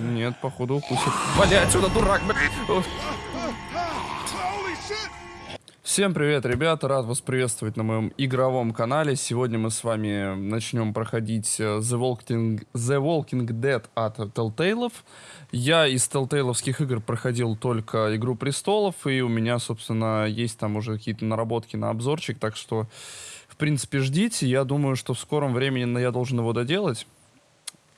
Нет, походу укусит. Вали отсюда, дурак, блядь! Всем привет, ребята! Рад вас приветствовать на моем игровом канале. Сегодня мы с вами начнем проходить э, The Walking, The Walking Dead от Telltale. Я из Telltale'овских игр проходил только Игру Престолов, и у меня, собственно, есть там уже какие-то наработки на обзорчик, так что, в принципе, ждите. Я думаю, что в скором времени я должен его доделать.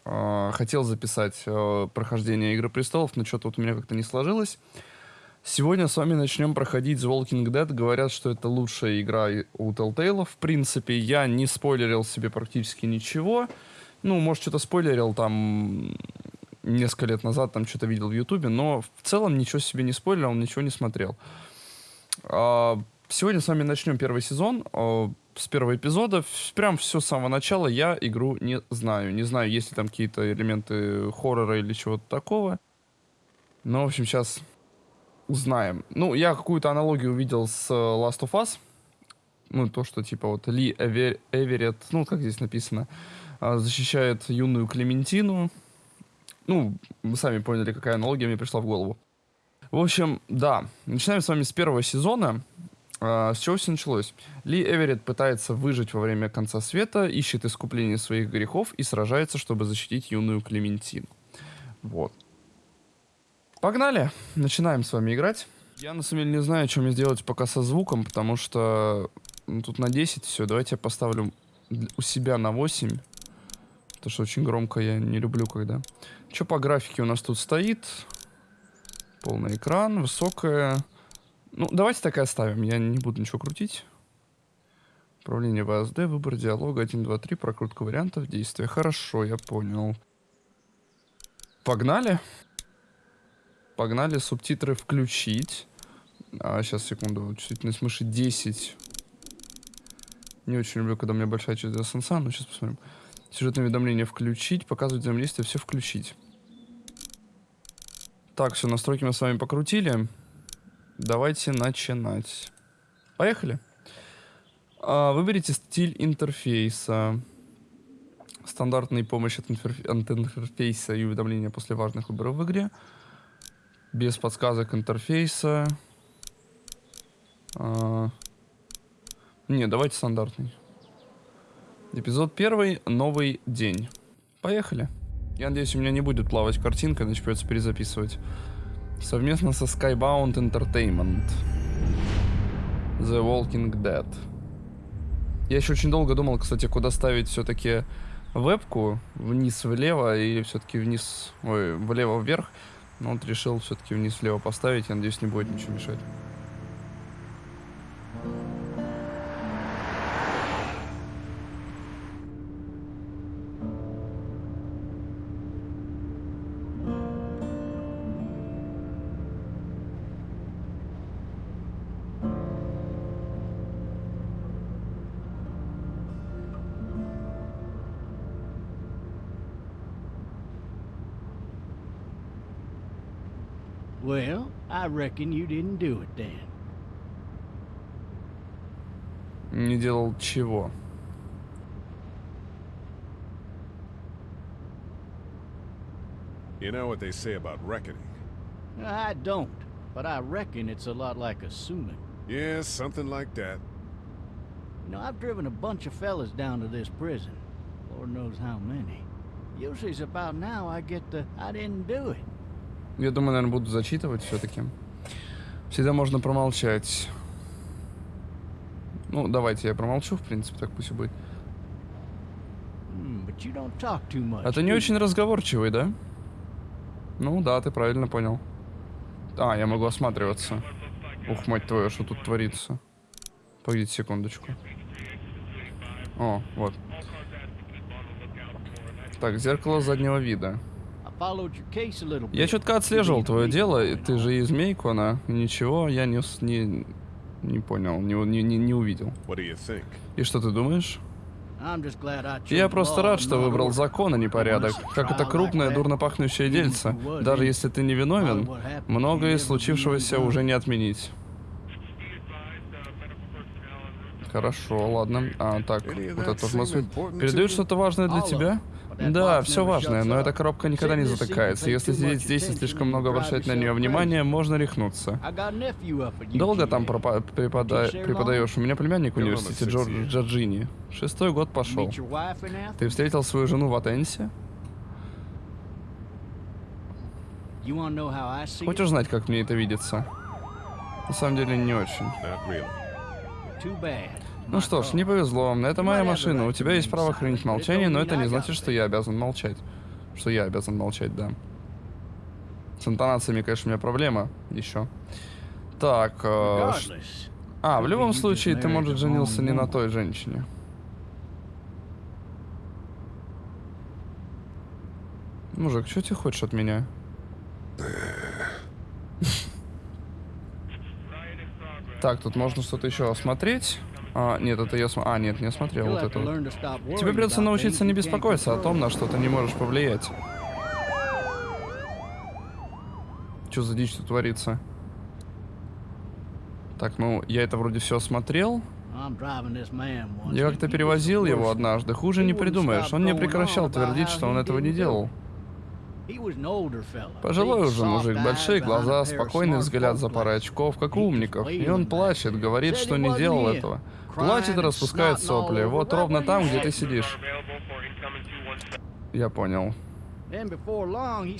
А, хотел записать э, прохождение Игры Престолов, но что-то вот у меня как-то не сложилось. Сегодня с вами начнем проходить The Walking Dead. Говорят, что это лучшая игра у Telltale. В принципе, я не спойлерил себе практически ничего. Ну, может, что-то спойлерил там несколько лет назад, там что-то видел в Ютубе, но в целом ничего себе не спойлерил, ничего не смотрел. А, сегодня с вами начнем первый сезон. С первого эпизода. Прям все с самого начала я игру не знаю. Не знаю, есть ли там какие-то элементы хоррора или чего-то такого. Но, в общем, сейчас узнаем. Ну, я какую-то аналогию увидел с э, Last of Us. Ну, то, что типа вот Ли Эвер... Эверетт, ну, как здесь написано, а, защищает юную Клементину. Ну, вы сами поняли, какая аналогия мне пришла в голову. В общем, да, начинаем с вами с первого сезона. А, с чего все началось? Ли Эверетт пытается выжить во время конца света, ищет искупление своих грехов и сражается, чтобы защитить юную Клементину. Вот. Погнали! Начинаем с вами играть. Я на самом деле не знаю, что мне сделать пока со звуком, потому что ну, тут на 10 все. Давайте я поставлю у себя на 8. Потому что очень громко я не люблю, когда... Что по графике у нас тут стоит? Полный экран, высокая. Ну, давайте так и оставим. Я не буду ничего крутить. Управление ВСД, выбор диалога 1, 2, 3, прокрутка вариантов действия. Хорошо, я понял. Погнали. Погнали субтитры включить. А, сейчас, секунду. Чувствительность мыши 10. Не очень люблю, когда у меня большая часть сенса, но сейчас посмотрим. Сюжетное уведомление включить, показывать взаимодействие, все включить. Так, все, настройки мы с вами покрутили. Давайте начинать. Поехали. А, выберите стиль интерфейса. Стандартная помощь от, от интерфейса и уведомления после важных выборов в игре без подсказок интерфейса. А... Не, давайте стандартный. Эпизод первый. Новый день. Поехали. Я надеюсь, у меня не будет плавать картинка, иначе придется перезаписывать. Совместно со Skybound Entertainment. The Walking Dead. Я еще очень долго думал, кстати, куда ставить все-таки вебку. Вниз влево или все-таки вниз... Ой, влево вверх. Но вот решил все-таки вниз влево поставить. Я надеюсь, не будет ничего мешать. Well, I reckon you didn't do it then. Не делал чего? You know what they say about reckoning? I don't, but I reckon it's a lot like assuming. Yeah, something like that. You know, I've driven a bunch of fellas down to this prison. Lord knows how many. Usually it's about now I get the, I didn't do it. Я думаю, наверное, буду зачитывать все-таки. Всегда можно промолчать. Ну, давайте я промолчу, в принципе, так пусть и будет. А ты не очень разговорчивый, да? Ну да, ты правильно понял. А, я могу осматриваться. Ух, мать твою, что тут творится. Погодите секундочку. О, вот. Так, зеркало заднего вида. Я четко отслеживал твое дело, и ты же из Мейкона. Ничего, я не, не, не понял, не, не, не увидел. И что ты думаешь? Я просто рад, что выбрал закон, а не порядок. Как это крупное, дурно пахнущее дельце. Даже если ты не виновен, многое из случившегося уже не отменить. Хорошо, ладно. А, так, вот это тоже Передают что-то важное для тебя? Да, все важное, но эта коробка никогда не затыкается. Если сидеть здесь и слишком много обращать на нее crazy. внимание, можно рехнуться. Долго там пропа- препода- преподаешь? У меня племянник в университете Джордж. Джорджини. Шестой год пошел. Ты встретил свою жену в Атенсе? Хочешь знать, как мне это видится? На самом деле не очень. Ну что ж, не повезло. Это моя машина. У тебя есть право хранить молчание, но это не значит, что я обязан молчать. Что я обязан молчать, да. С интонациями, конечно, у меня проблема еще. Так, э, а, в любом случае, ты, может, женился не на той женщине. Мужик, что ты хочешь от меня? Так, тут можно что-то еще осмотреть. А, нет, это я см... А, нет, не осмотрел you'll вот это вот. Тебе придется научиться не беспокоиться о том, на что ты не можешь повлиять. Что за дичь тут творится? Так, ну, я это вроде все once, Я как-то перевозил его однажды. Хуже не придумаешь. Он не прекращал твердить, что он этого не делал. Пожилой уже мужик, большие глаза, спокойный взгляд за парой очков, как у умников. И он плачет, говорит, что не делал этого. Плачет и распускает сопли. Вот ровно там, где ты сидишь. Я понял.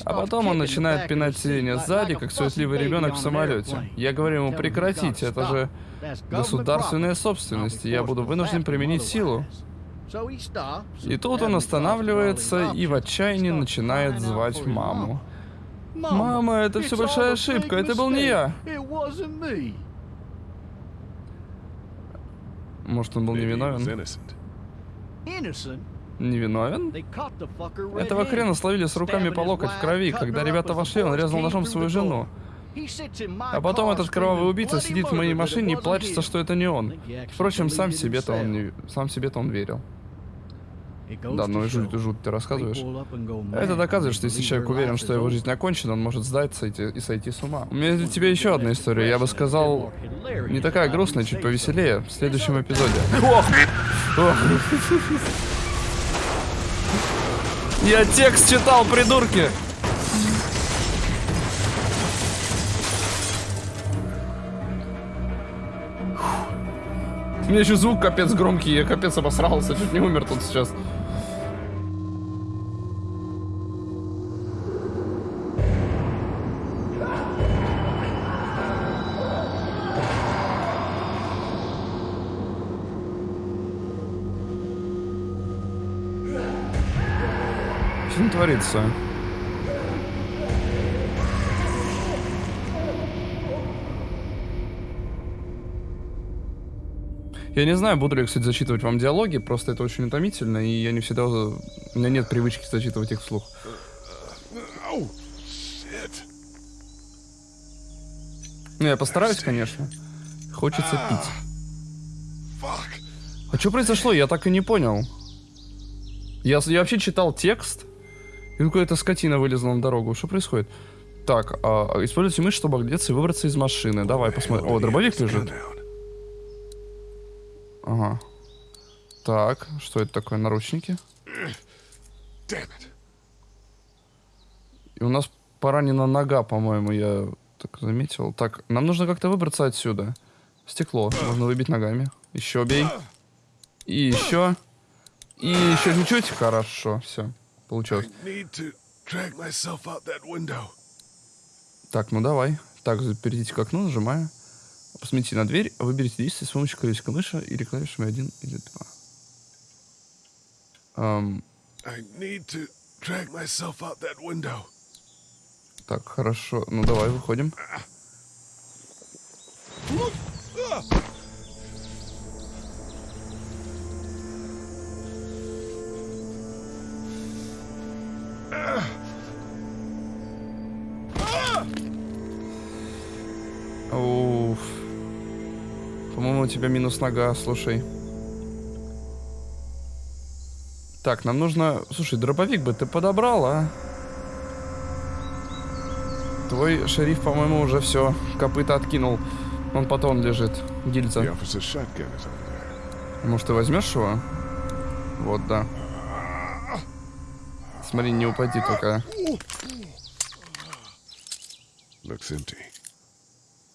А потом он начинает пинать сиденье сзади, как суетливый ребенок в самолете. Я говорю ему gotta это же государственная собственность, и я буду вынужден применить силу. И тут он останавливается и в отчаянии начинает звать маму. Мама, это all большая ошибка, это был не я. Может, он был невиновен? Невиновен? Этого хрена словили с руками по локоть в крови. Когда ребята вошли, он резал ножом свою жену. А потом этот кровавый убийца сидит в моей машине и плачется, что это не он. Впрочем, сам себе-то он не... Сам себе-то он верил. Да, ну и жуть, жуть ты рассказываешь. Это доказывает, что если человек уверен, что его жизнь окончена, он может сдаться и, и сойти с ума. У меня для тебя еще одна история. Я бы сказал, не такая грустная, чуть повеселее, в следующем эпизоде. Я текст читал, придурки! У меня еще звук капец громкий, я капец обосрался, чуть не умер тут сейчас. Творится? Я не знаю, буду ли я, кстати, зачитывать вам диалоги, просто это очень утомительно, и я не всегда... У меня нет привычки зачитывать их вслух. Ну, я постараюсь, конечно. Хочется пить. Fuck. А что произошло? Я так и не понял. Я, я вообще читал текст, и какая-то скотина вылезла на дорогу. Что происходит? Так, а, а, используйте мышь, чтобы оглядеться и выбраться из машины. Давай посмотрим. О, дробовик лежит. Ага. Так, что это такое? Наручники. И у нас поранена нога, по-моему, я так заметил. Так, нам нужно как-то выбраться отсюда. Стекло. Можно выбить ногами. Еще бей. И еще. И еще чуть-чуть. Хорошо, все. Получилось. Так, ну давай. Так, перейдите к окну, нажимаю. Посмотрите на дверь, выберите действие с помощью колесика мыши или клавишами 1 или 2. Эм, I need to drag myself out that window. так, хорошо. Ну давай, выходим. У тебя минус нога, слушай. Так, нам нужно... Слушай, дробовик бы ты подобрал, а? Твой шериф, по-моему, уже все, копыта откинул. Он потом лежит, гильза. Может, ты возьмешь его? Вот, да. Смотри, не упади только.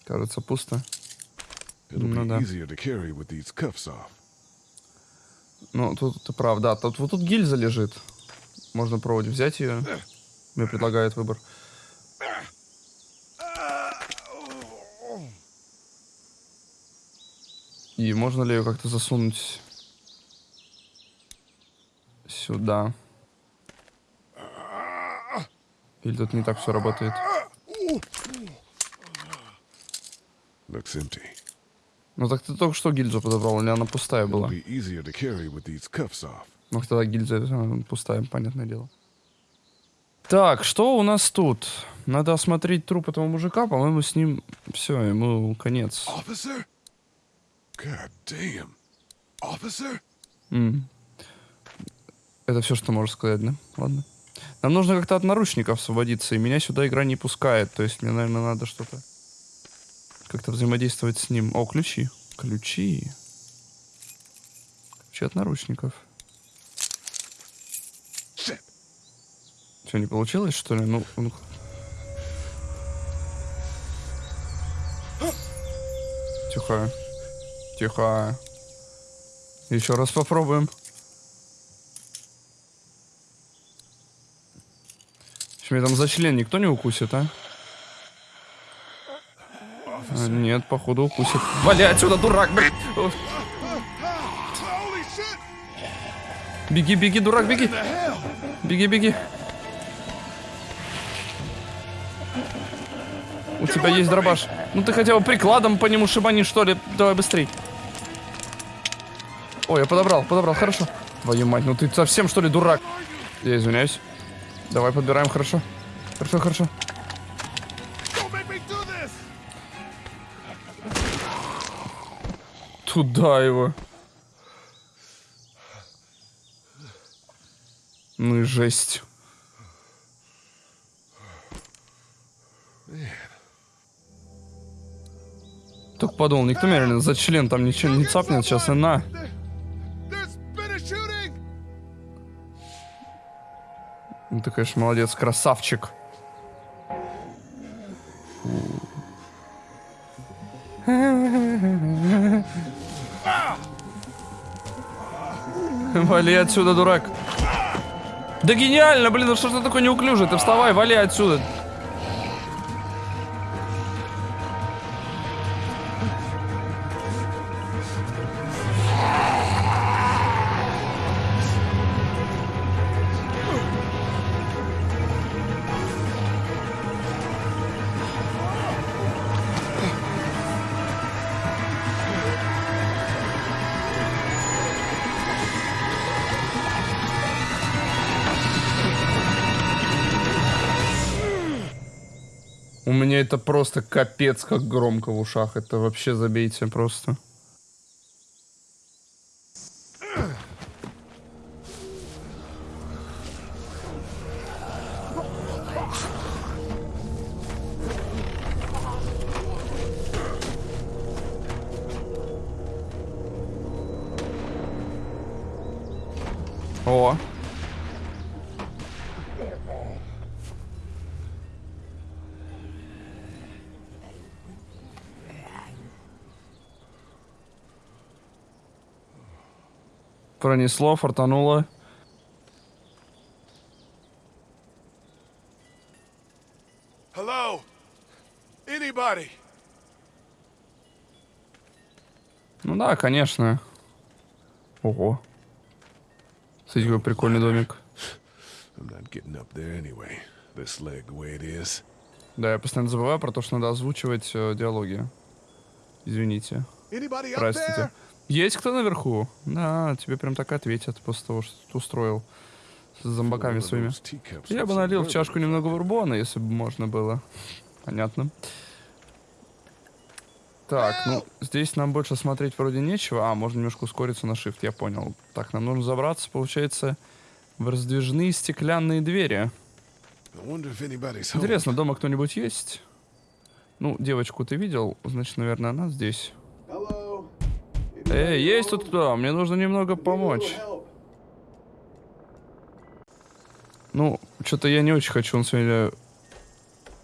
Кажется, пусто. Ну да. Ну, тут ты прав, да. Тут, вот тут гильза лежит. Можно пробовать взять ее. Мне предлагают выбор. И можно ли ее как-то засунуть сюда? Или тут не так все работает? Looks empty. Ну так ты только что гильзу подобрал, или она пустая была? Ну, тогда гильза пустая, понятное дело. Так, что у нас тут? Надо осмотреть труп этого мужика, по-моему, с ним все, ему конец. Officer? God damn. М. Это все, что можешь сказать, да? Ладно. Нам нужно как-то от наручников освободиться, и меня сюда игра не пускает. То есть мне, наверное, надо что-то как-то взаимодействовать с ним. О, ключи. Ключи. Ключи от наручников. Что, не получилось, что ли? Ну, ну. Тихо. Тихо. Еще раз попробуем. Что, меня там за член никто не укусит, а? Нет, походу укусит. Вали отсюда, дурак, shit! Беги, беги, дурак, беги! Беги, беги! У тебя есть дробаш. Ну ты хотя бы прикладом по нему шибани, что ли. Давай быстрей. Ой, я подобрал, подобрал, хорошо. Твою мать, ну ты совсем что ли дурак? Я извиняюсь. Давай подбираем, хорошо. Хорошо, хорошо. Туда его. Ну и жесть. Только подумал, никто меня реально за член там ничего не цапнет сейчас и на. Ну ты, конечно, молодец, красавчик. Вали отсюда, дурак. Да гениально, блин, ну что ж ты такой неуклюжий? Ты вставай, вали отсюда. Меня это просто капец, как громко в ушах. Это вообще забейте просто. О, пронесло, фартануло. Hello? Anybody? Ну да, конечно. Ого. Смотрите, какой прикольный домик. Anyway. Leg. Да, я постоянно забываю про то, что надо озвучивать э, диалоги. Извините. Простите. Есть кто наверху? Да, тебе прям так ответят после того, что ты устроил с зомбаками своими. Я бы налил в чашку немного бурбона, если бы можно было. Понятно. Так, ну, здесь нам больше смотреть вроде нечего. А, можно немножко ускориться на shift, я понял. Так, нам нужно забраться, получается, в раздвижные стеклянные двери. Интересно, дома кто-нибудь есть? Ну, девочку ты видел, значит, наверное, она здесь. Hello. Эй, есть тут кто? Мне нужно немного помочь. Ну, что-то я не очень хочу он сегодня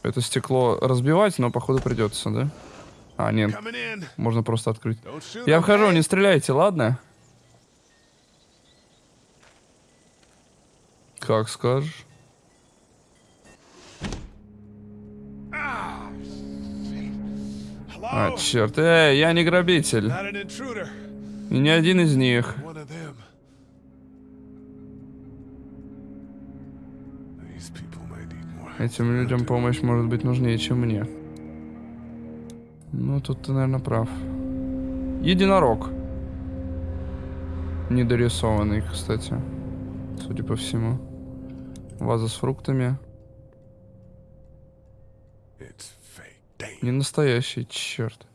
это стекло разбивать, но походу придется, да? А, нет, можно просто открыть. Я вхожу, не стреляйте, ладно? Как скажешь. А, черт. Эй, я не грабитель. И не один из них. Этим людям помощь может быть нужнее, чем мне. Ну, тут ты, наверное, прав. Единорог. Недорисованный, кстати. Судя по всему. Ваза с фруктами. Не настоящий, черт.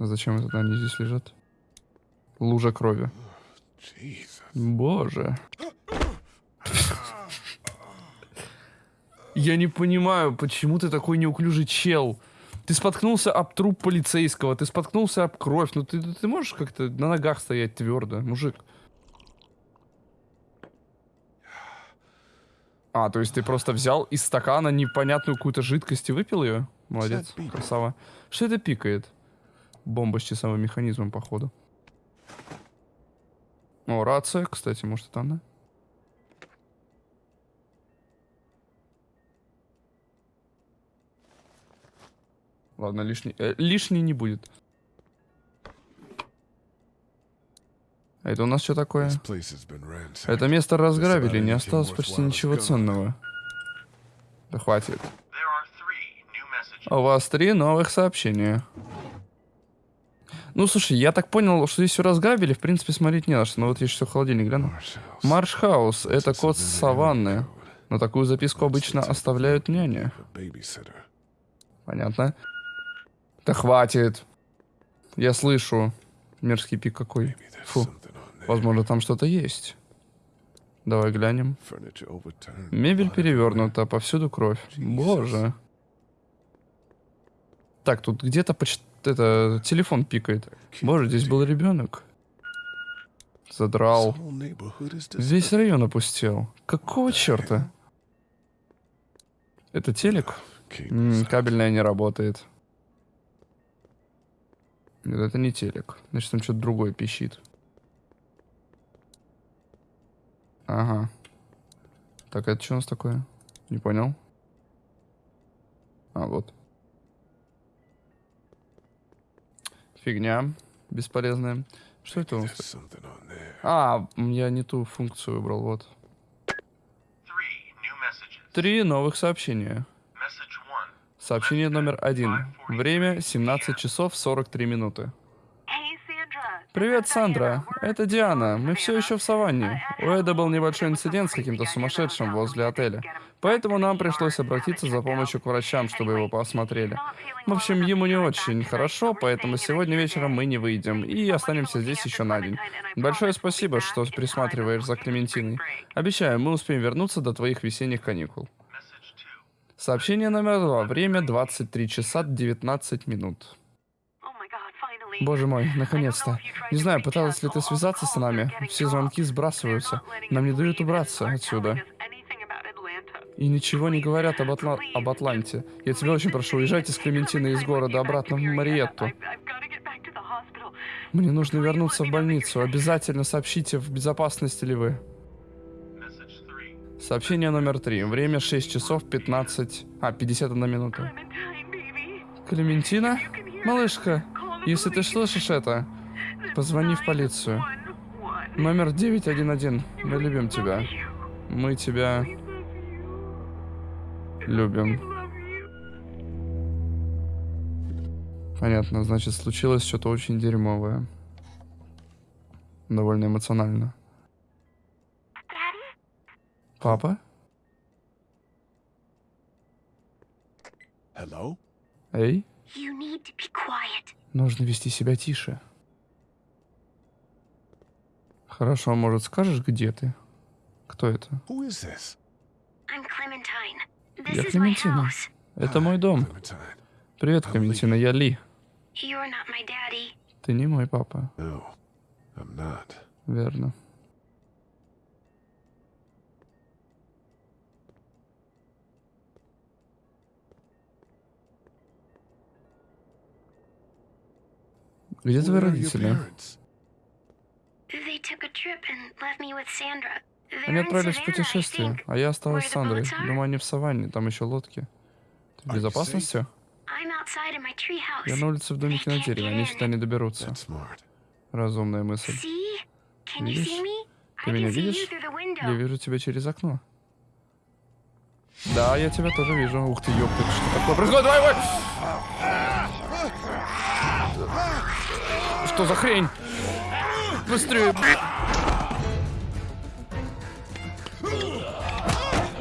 А зачем это они здесь лежат? Лужа крови. Боже. Я не понимаю, почему ты такой неуклюжий чел. Ты споткнулся об труп полицейского, ты споткнулся об кровь. Ну ты, ты можешь как-то на ногах стоять твердо, мужик? А, то есть ты просто взял из стакана непонятную какую-то жидкость и выпил ее? Молодец, красава. Что это пикает? Бомба с часовым механизмом, походу. О, рация, кстати, может, это она? Ладно, лишний, э, лишний не будет. А это у нас что такое? Это место разграбили, не осталось почти ничего ценного. Да хватит. У вас три новых сообщения. Ну, слушай, я так понял, что здесь все разграбили, в принципе, смотреть не на что. Но вот я сейчас в холодильник гляну. Маршхаус — это код с саванны. Но такую записку обычно оставляют няни. Понятно. Да хватит. Я слышу. Мерзкий пик какой. Фу. Возможно, там что-то есть. Давай глянем. Мебель перевернута, повсюду кровь. Боже. Так, тут где-то поч... это телефон пикает. Боже, здесь был ребенок. Задрал. Весь район опустел. Какого черта? Это телек? М, out. кабельная не работает. Нет, это не телек. Значит, там что-то другое пищит. Ага. Так, это что у нас такое? Не понял. А, вот. Фигня. Бесполезная. Что это у нас? А, я не ту функцию выбрал, вот. Три новых сообщения. Сообщение номер один. Время 17 часов 43 минуты. Привет, Сандра. Это Диана. Мы все еще в саванне. У Эда был небольшой инцидент с каким-то сумасшедшим возле отеля. Поэтому нам пришлось обратиться за помощью к врачам, чтобы его посмотрели. В общем, ему не очень хорошо, поэтому сегодня вечером мы не выйдем и останемся здесь еще на день. Большое спасибо, что присматриваешь за Клементиной. Обещаю, мы успеем вернуться до твоих весенних каникул. Сообщение номер два. Время 23 часа 19 минут. Боже мой, наконец-то. Не знаю, пыталась ли ты связаться с нами. Все звонки сбрасываются. Нам не дают убраться отсюда. И ничего не говорят об, Атла- об Атланте. Я тебя очень прошу, уезжайте с Клементиной из города обратно в Мариетту. Мне нужно вернуться в больницу. Обязательно сообщите, в безопасности ли вы. Сообщение номер три. Время 6 часов 15... А, 51 минута. Клементина? Малышка, если ты слышишь это, позвони в полицию. Номер 911. Мы любим тебя. Мы тебя любим. Понятно, значит, случилось что-то очень дерьмовое. Довольно эмоционально. Папа? Hello? Эй? You need to be quiet. Нужно вести себя тише. Хорошо, а может скажешь, где ты? Кто это? Я Клементина. Это мой дом. Привет, Клементина, я Ли. Ты не мой папа. Верно. With Sandra. They're Они отправились в путешествие, а я осталась с Сандрой. Думаю, они в саванне, там еще лодки. Ты в безопасности? Я на улице в домике на дереве, они сюда не доберутся. Разумная мысль. Видишь? Ты меня видишь? Я вижу тебя через окно. Да, я тебя тоже вижу. Ух ты, ёпта, что такое происходит? Давай, давай! Что за хрень? Быстрее!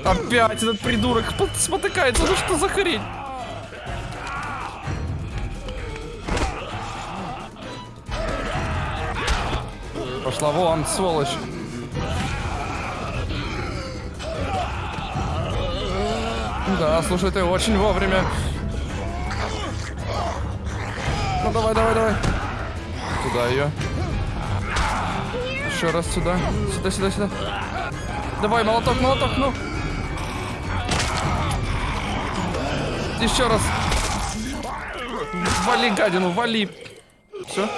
Опять этот придурок спот- спотыкается. Ну что за хрень? Пошла вон, сволочь. Да, слушай, ты очень вовремя. Ну давай, давай, давай. Туда ее. Еще раз сюда. Сюда, сюда, сюда. Давай, молоток, молоток, ну. Еще раз. Вали гадину, вали. Все?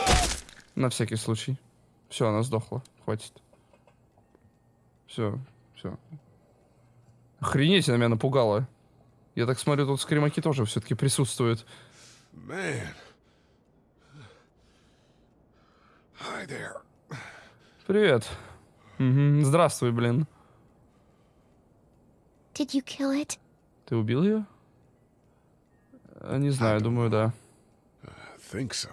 На всякий случай. Все, она сдохла. Хватит. Все, все. Охренеть, она меня напугала. Я так смотрю, тут скримаки тоже все-таки присутствуют. Man. Привет. Здравствуй, блин. Did you kill it? Ты убил ее? А, Не знаю, думаю, да. I think so.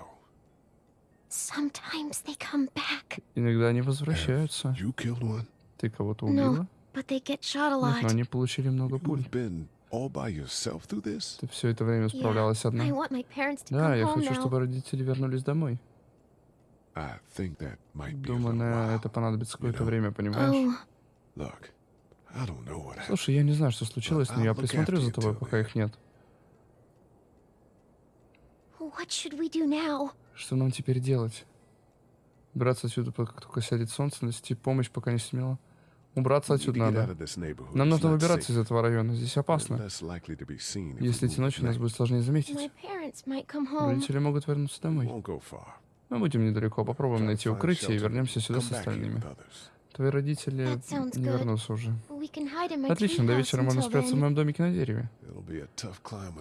Sometimes they come back. Иногда они возвращаются. You killed one? Ты кого-то No, убила? but they get shot a Нет, но lot. они получили много пуль. You've been all by yourself through this? Ты все это время Yeah, справлялась одна. I want my parents to Да, я хочу, now. чтобы родители вернулись домой. I think that might be a Думаю, на это понадобится какое-то время, понимаешь? Look, I don't know what happened. Слушай, я не знаю, что случилось, но я присмотрю за тобой, пока их нет. what should we do now? Что нам теперь делать? Убраться отсюда, как только сядет солнце, нести помощь, пока не смело. Убраться отсюда надо. Нам нужно выбираться из этого района. Здесь опасно. Если идти ночью, нас будет сложнее заметить. Родители могут вернуться We домой. Мы будем недалеко, попробуем найти укрытие и вернемся сюда с остальными. Твои родители не вернутся уже. Отлично, до вечера можно спрятаться в моем домике на дереве.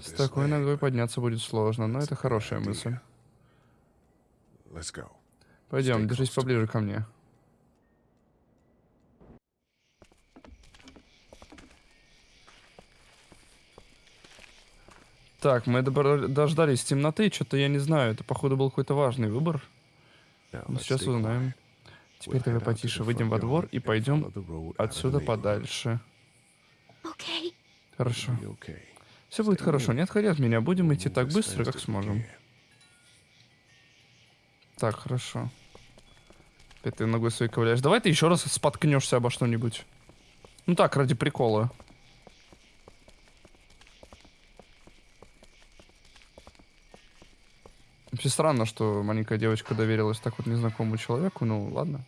С такой ногой подняться будет сложно, но это хорошая мысль. Пойдем, держись поближе ко мне. Так, мы дождались темноты, что-то я не знаю, это походу был какой-то важный выбор. Now, Ну, Сейчас узнаем. Теперь давай потише выйдем во двор и пойдем отсюда подальше. Okay. Хорошо. Все будет хорошо, не отходи от меня, будем We'll идти так быстро, как сможем. Так, хорошо. Опять ты ногой своей ковыряешь. Давай ты еще раз споткнешься обо что-нибудь. Ну так, ради прикола. Вообще странно, что маленькая девочка доверилась так вот незнакомому человеку. Ну, ладно.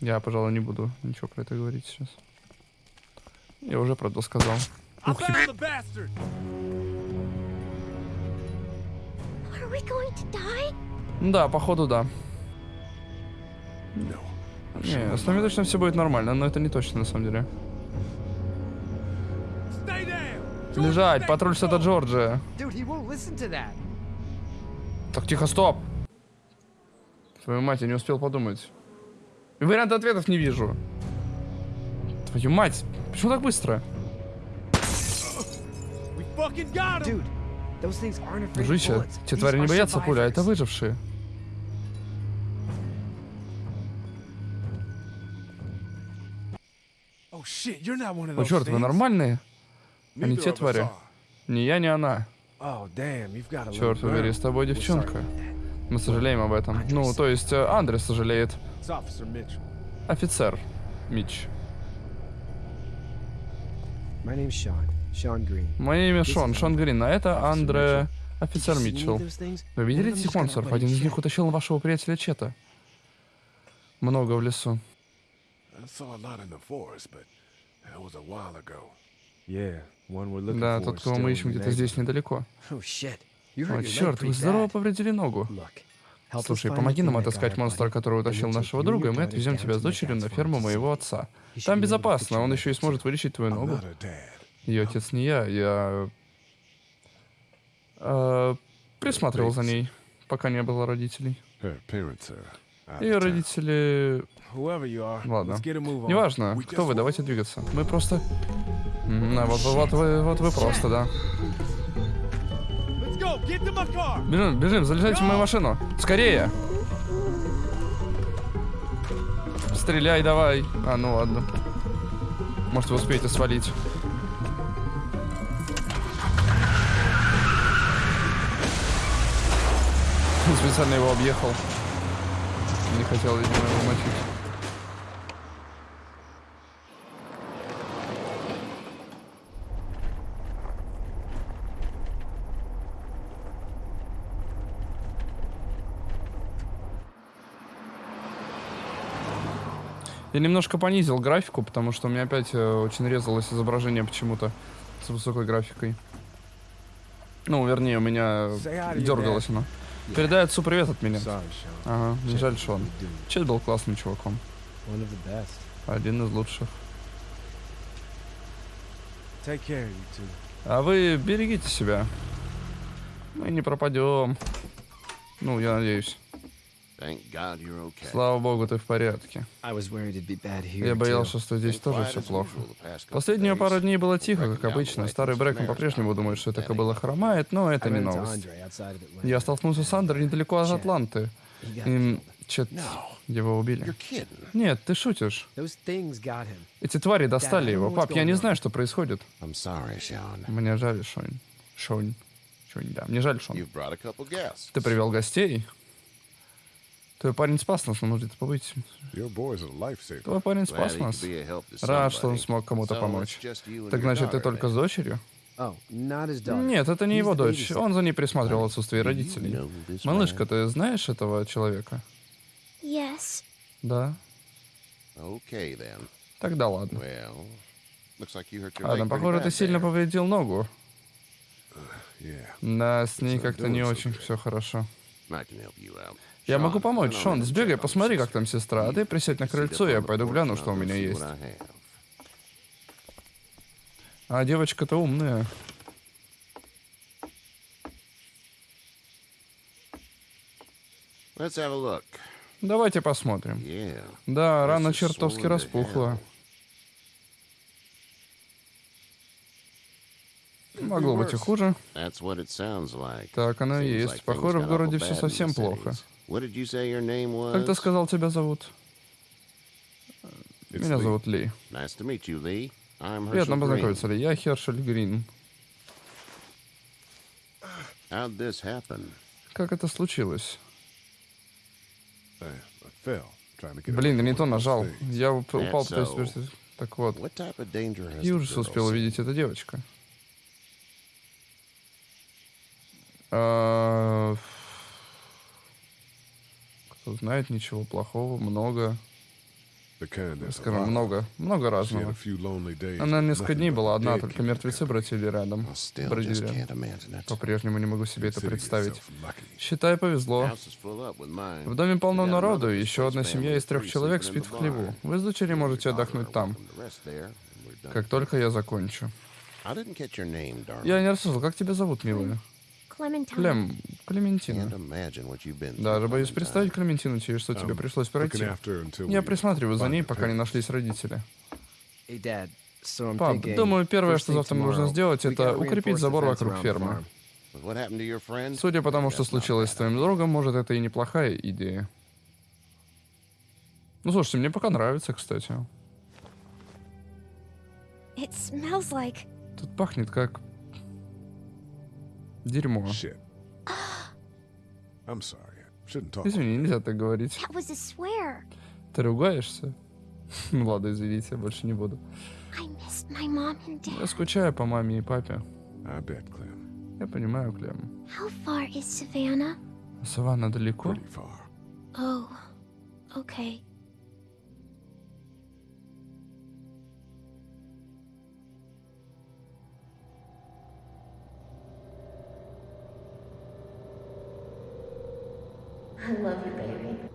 Я, пожалуй, не буду ничего про это говорить сейчас. Я уже, правда, сказал. Ух, die? Да, походу, да. No. Не, с нами точно все будет нормально, но это не точно на самом деле. Лежать, патруль штата Джорджия. Dude, Так, тихо, стоп. Твою мать, я не успел подумать. Варианта ответов не вижу. Твою мать, почему так быстро? Дружище, те твари не боятся пули, а это выжившие. Oh О, черт, вы нормальные? Они те твари. Не я, не она. Oh damn, you've got a Черт побери, с тобой девчонка. Мы сожалеем об этом. Ну, то есть, э, Андрес сожалеет. It's Officer Mitchell. Офицер. Мич. My name's Sean. Sean Green. Мое имя Шон, Шон Грин, а это Андре... Офицер Митчелл. Вы видели этих монстров? Один из них утащил вашего приятеля Чета. Много в лесу. Yeah, Да, тот, кого мы ищем где-то здесь недалеко. Oh О, черт, вы здорово повредили ногу. Слушай, помоги нам отыскать монстра, который утащил нашего друга, и мы отвезем тебя с дочерью на ферму моего отца. Там безопасно, он еще и сможет вылечить твою ногу. Ее отец не я, я... э, присматривал за ней, пока не было родителей. Ее родители... Ладно. Неважно, кто вы, давайте двигаться. Мы просто... А, вот, вот вы, вот вы просто, да. Бежим, бежим, залезайте в мою машину. Скорее! Стреляй давай. А, ну ладно. Может, вы успеете свалить. Специально его объехал. Не хотел, видимо, его мочить. Я немножко понизил графику, потому что у меня опять э, очень резалось изображение почему-то с высокой графикой. Ну, вернее, у меня дергалось оно. Передай отцу привет от меня. Ага, не жаль, что он. Чет был классным чуваком. Один из лучших. А вы берегите себя. Мы не пропадем. Ну, я надеюсь. Слава богу, ты в порядке. Я боялся, что здесь тоже все плохо. Последние пару дней было тихо, как обычно. Старый Брэкон по-прежнему думает, что это кобыла хромает, но это I не новость. Я столкнулся с Андре недалеко от. Атланты. И. Чет, его убили. Нет, ты шутишь. Эти твари достали его. Пап, я не знаю, что происходит. Мне жаль, Шонь. Шонь. Шонь, да. Мне жаль, Шон. Ты привел гостей. Твой парень спас нас, может где-то побыть. Твой парень спас нас. Рад, что он смог кому-то помочь. Так значит, ты только с дочерью? Oh. Нет, это не его дочь. Он за ней присматривал отсутствие родителей. Малышка, ты знаешь этого человека? Yes. Да. Okay, then. Тогда ладно. Pretty похоже, ты сильно повредил ногу. Да, с ней как-то не очень все хорошо. Я могу помочь. Шон, сбегай, посмотри, как там сестра. А ты присядь на крыльцо, я пойду гляну, что у меня есть. А девочка-то умная. Давайте посмотрим. Yeah. Да, рана чертовски распухла. Могло быть и хуже. Like. Так оно и есть. like Похоже, в городе все совсем плохо. Cities. What did you say your name was? Как ты сказал, тебя зовут? It's Меня Lee. зовут Ли. Nice to meet you, Lee. I'm Herschel Приятно Green. познакомиться, Ли. Я Хершель Грин. How'd this happen? Как это случилось? I, I fell trying to get Блин, не то нажал. Я уп- упал, пытаюсь so. вернуться. Так вот. What type of danger has Какие the ужасы girl успела seen? увидеть эта девочка? А, Кто знает, ничего плохого, много. Скажем, много, много разного. Она несколько дней была одна, только мертвецы бродили рядом. Бродили. По-прежнему не могу себе это представить. Считай, повезло. В доме полно народу, еще одна семья из трех человек спит в хлеву. Вы с дочерью можете отдохнуть там, как только я закончу. Я не расслышал, как тебя зовут, милая? Клем, Клементина. Даже боюсь представить Клементину, через что тебе I'm пришлось пройти. Я присматриваю за ней, пока не нашлись родители. Пап, думаю, первое, что завтра нужно сделать, это укрепить забор вокруг фермы. Судя по тому, что случилось с твоим другом, может, это и неплохая идея. Ну, слушайте, мне пока нравится, кстати. Тут пахнет как... Дерьмо. Shit. I'm sorry. I shouldn't talk. Извини, нельзя так говорить. That was a swear. Ты ругаешься? Ну ладно, извините, я больше не буду. I missed my mom and Я скучаю по маме и папе. I bet, Clem. Я понимаю, Клем. How far is Savannah? Саванна далеко? Pretty far. Oh, okay. I love you, baby.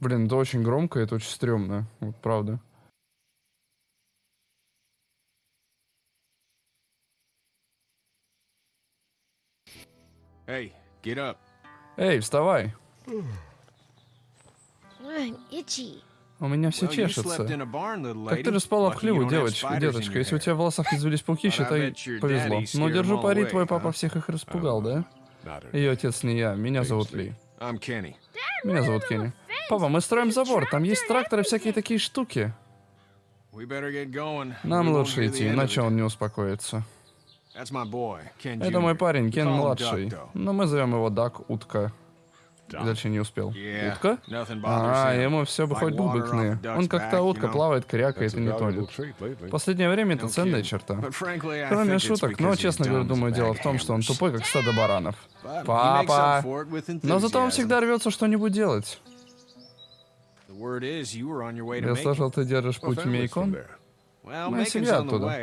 Блин, это очень громко, это очень стрёмно. Вот правда. Hey, get up. Эй, вставай. I'm itchy. У меня все чешется. Так ты же спала в хлеву, девочка, деточка. Если у тебя в волосах не завелись пауки, считай, повезло. Но scared держу пари, твой папа всех их распугал, да? Ее отец не я, меня зовут. Ли. Меня зовут Кенни. Папа, мы строим забор, там есть тракторы, всякие такие штуки. Нам лучше идти, иначе он не успокоится. Это мой парень, Кен младший. Но мы зовем его Дак Утка. Дальше не успел. Утка? А, ему все бы хоть duck's Он как you утка плавает, крякает и не тонет. В последнее время это ценная черта. Кроме шуток, но, честно говоря, думаю, дело в том, что он тупой, как стадо баранов. Папа! Но зато он всегда рвется что-нибудь делать. Я слышал, ты держишь путь Мейкон. Моя Macon's семья оттуда.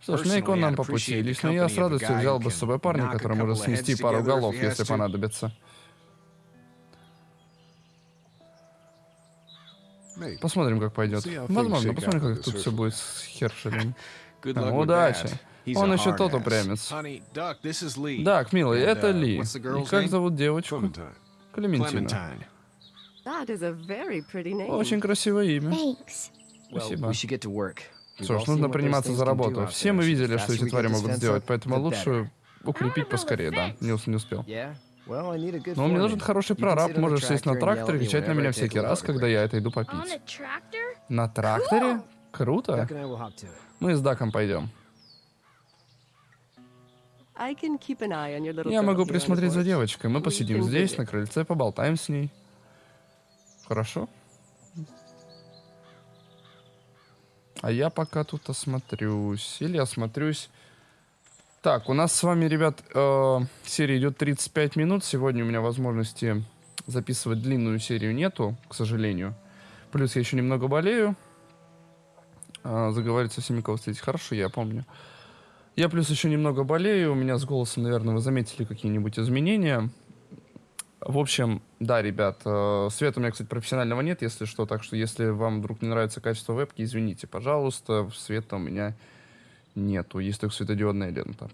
Что ж, Мейкон нам по пути. Лично я с радостью взял бы с собой парня, который может снести пару голов, если понадобится. Посмотрим, как пойдет. Возможно, посмотрим, как тут все будет с Хершелем. А, удачи. Он еще тот упрямец. Так, милый, это uh, Ли. the И как зовут девочку? Клементина. Очень красивое имя. Спасибо. Что ж, нужно приниматься за работу. Все мы видели, что эти твари могут сделать, поэтому лучше укрепить поскорее, да. Не, не успел. Но мне нужен хороший прораб, можешь сесть на тракторе и кричать на меня всякий раз, когда я это иду попить. На тракторе? Круто. Мы с Даком пойдем. Я могу присмотреть за девочкой. Мы посидим здесь, на крыльце, поболтаем с ней. Хорошо? А я пока тут осмотрюсь. Или осмотрюсь. Так, у нас с вами, ребят, э, серия идет 35 минут. Сегодня у меня возможности записывать длинную серию нету, к сожалению. Плюс я еще немного болею. А, заговорить со всеми, кого встретить. Хорошо, я помню. Я плюс еще немного болею. У меня с голосом, наверное, вы заметили какие-нибудь изменения. В общем, да, ребят, э, света у меня, кстати, профессионального нет, если что, так что если вам вдруг не нравится качество вебки, извините, пожалуйста, света у меня нету, есть только светодиодная лента.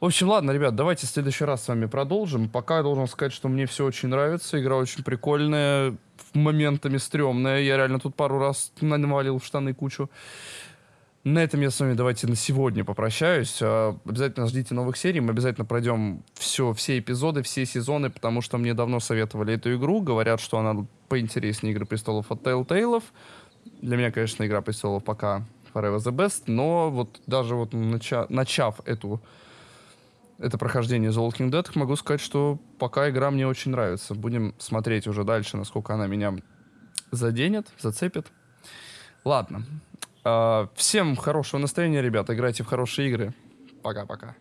В общем, ладно, ребят, давайте в следующий раз с вами продолжим. Пока я должен сказать, что мне все очень нравится, игра очень прикольная, моментами стрёмная, я реально тут пару раз навалил в штаны кучу. На этом я с вами давайте на сегодня попрощаюсь. А, Обязательно ждите новых серий. Мы обязательно пройдем все, все эпизоды, все сезоны, потому что мне давно советовали эту игру. Говорят, что она поинтереснее Игры престолов от Telltale. Для меня, конечно, Игра престолов пока Forever the Best, но вот даже вот нача- начав эту это прохождение The Walking Dead, могу сказать, что пока игра мне очень нравится. Будем смотреть уже дальше, насколько она меня заденет, зацепит. Ладно. А, Всем хорошего настроения, ребята. Играйте в хорошие игры. Пока-пока.